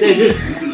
네, 지금